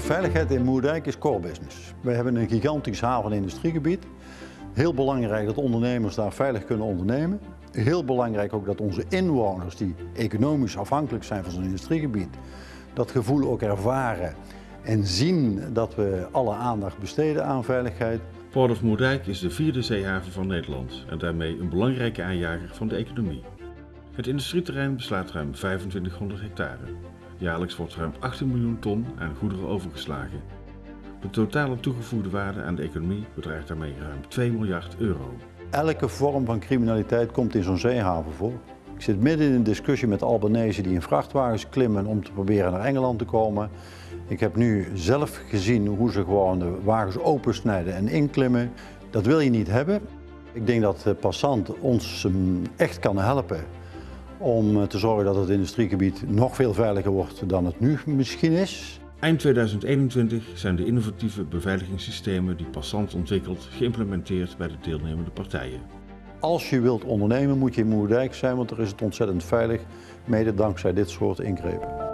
Veiligheid in Moerdijk is core business. We hebben een gigantisch haven- en industriegebied. Heel belangrijk dat ondernemers daar veilig kunnen ondernemen. Heel belangrijk ook dat onze inwoners, die economisch afhankelijk zijn van zo'n industriegebied, dat gevoel ook ervaren en zien dat we alle aandacht besteden aan veiligheid. Port of Moerdijk is de vierde zeehaven van Nederland en daarmee een belangrijke aanjager van de economie. Het industrieterrein beslaat ruim 2500 hectare. Jaarlijks wordt ruim 18 miljoen ton aan goederen overgeslagen. De totale toegevoegde waarde aan de economie bedraagt daarmee ruim 2 miljard euro. Elke vorm van criminaliteit komt in zo'n zeehaven voor. Ik zit midden in een discussie met Albanese die in vrachtwagens klimmen om te proberen naar Engeland te komen. Ik heb nu zelf gezien hoe ze gewoon de wagens opensnijden en inklimmen. Dat wil je niet hebben. Ik denk dat de passant ons echt kan helpen om eh, te zorgen dat het industriegebied nog veel veiliger wordt dan het nu misschien is. Eind 2021 zijn de innovatieve beveiligingssystemen die Passant ontwikkelt geïmplementeerd bij de deelnemende partijen. Als je wilt ondernemen moet je in Moerdijk zijn, want er is het ontzettend veilig, mede dankzij dit soort ingrepen.